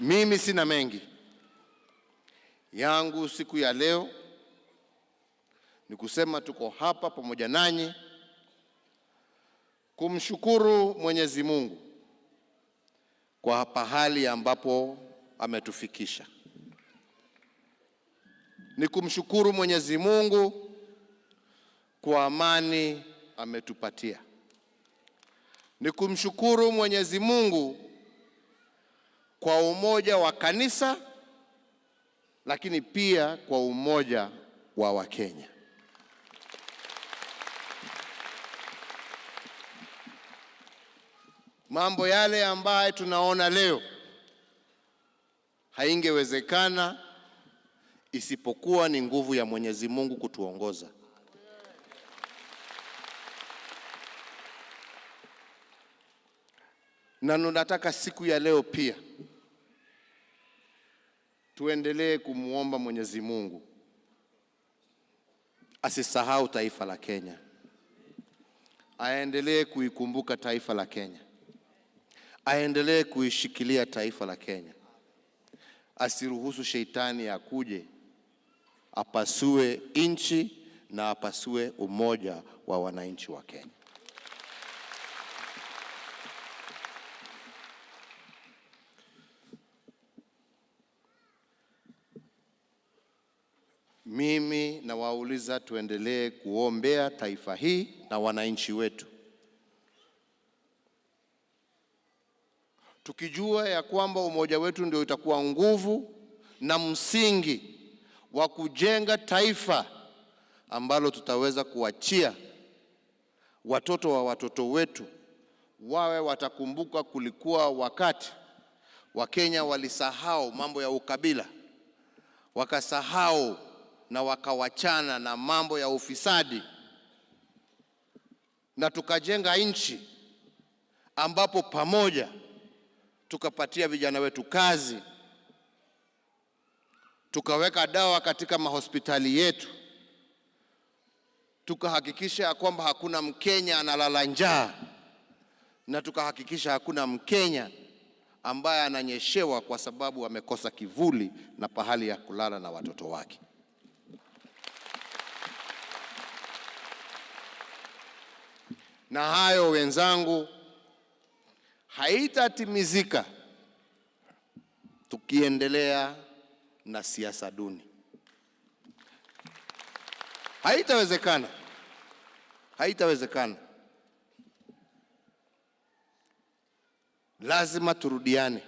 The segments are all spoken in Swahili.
Mimi sina mengi yangu siku ya leo ni kusema tuko hapa pamoja nanyi kumshukuru Mwenyezi Mungu kwa pahali ambapo ametufikisha. Ni kumshukuru Mwenyezi Mungu kwa amani ametupatia. Ni kumshukuru Mwenyezi Mungu kwa umoja wa kanisa lakini pia kwa umoja wa Wakenya. Mambo yale ambayo tunaona leo haingewezekana isipokuwa ni nguvu ya Mwenyezi Mungu kutuongoza. Na nataka siku ya leo pia tuendelee kumwomba Mwenyezi Mungu. Asisahau taifa la Kenya, aendelee kuikumbuka taifa la Kenya, aendelee kuishikilia taifa la Kenya, asiruhusu sheitani akuje apasue nchi na apasue umoja wa wananchi wa Kenya. Mimi nawauliza tuendelee kuombea taifa hii na wananchi wetu, tukijua ya kwamba umoja wetu ndio itakuwa nguvu na msingi wa kujenga taifa ambalo tutaweza kuachia watoto wa watoto wetu wawe watakumbuka kulikuwa wakati Wakenya walisahau mambo ya ukabila, wakasahau na wakawachana na mambo ya ufisadi, na tukajenga nchi ambapo pamoja tukapatia vijana wetu kazi, tukaweka dawa katika mahospitali yetu, tukahakikisha ya kwamba hakuna Mkenya analala njaa, na tukahakikisha hakuna Mkenya ambaye ananyeshewa kwa sababu amekosa kivuli na pahali ya kulala na watoto wake. Na hayo wenzangu, haitatimizika tukiendelea na siasa duni. Haitawezekana, haitawezekana. Lazima turudiane,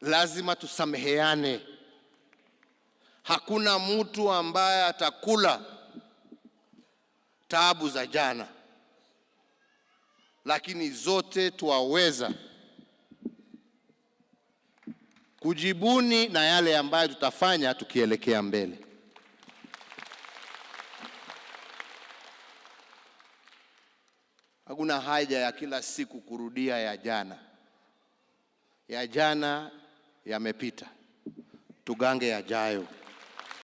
lazima tusameheane. Hakuna mtu ambaye atakula taabu za jana, lakini zote twaweza kujibuni na yale ambayo tutafanya tukielekea mbele. Hakuna haja ya kila siku kurudia ya jana. Ya jana yamepita, tugange yajayo.